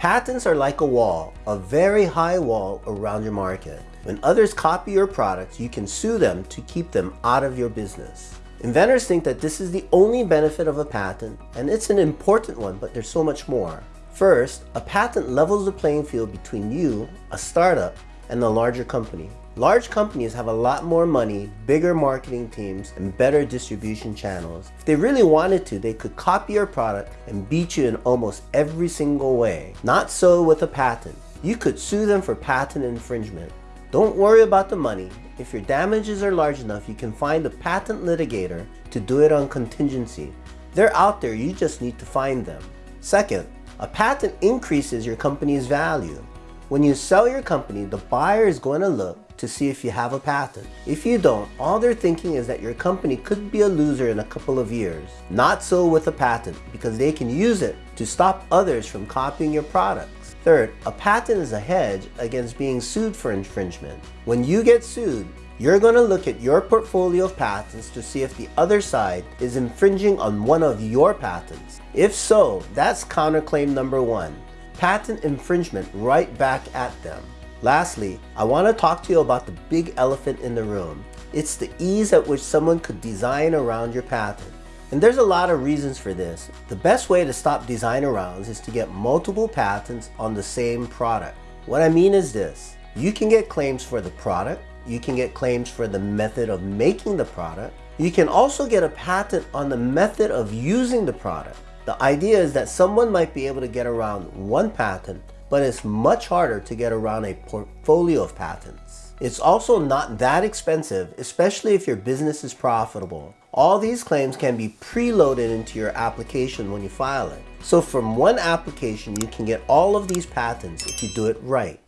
Patents are like a wall, a very high wall around your market. When others copy your products, you can sue them to keep them out of your business. Inventors think that this is the only benefit of a patent, and it's an important one, but there's so much more. First, a patent levels the playing field between you, a startup, and the larger company. Large companies have a lot more money, bigger marketing teams, and better distribution channels. If they really wanted to, they could copy your product and beat you in almost every single way. Not so with a patent. You could sue them for patent infringement. Don't worry about the money. If your damages are large enough, you can find a patent litigator to do it on contingency. They're out there, you just need to find them. Second, a patent increases your company's value. When you sell your company, the buyer is going to look to see if you have a patent. If you don't, all they're thinking is that your company could be a loser in a couple of years. Not so with a patent, because they can use it to stop others from copying your products. Third, a patent is a hedge against being sued for infringement. When you get sued, you're going to look at your portfolio of patents to see if the other side is infringing on one of your patents. If so, that's counterclaim number one patent infringement right back at them. Lastly, I want to talk to you about the big elephant in the room. It's the ease at which someone could design around your patent. And there's a lot of reasons for this. The best way to stop design arounds is to get multiple patents on the same product. What I mean is this, you can get claims for the product, you can get claims for the method of making the product, you can also get a patent on the method of using the product. The idea is that someone might be able to get around one patent, but it's much harder to get around a portfolio of patents. It's also not that expensive, especially if your business is profitable. All these claims can be preloaded into your application when you file it. So from one application, you can get all of these patents if you do it right.